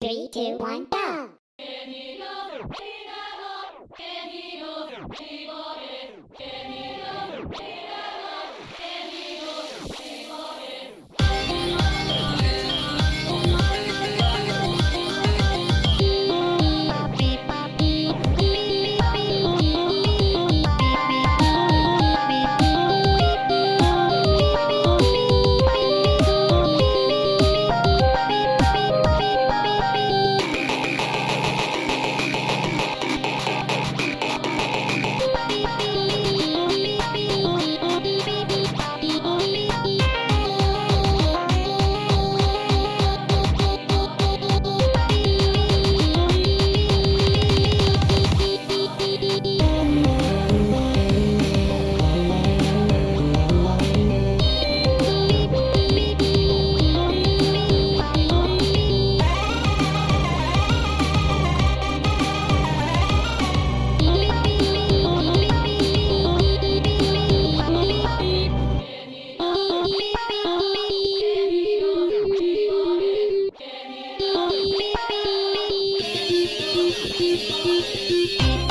Three, two, one, go! Música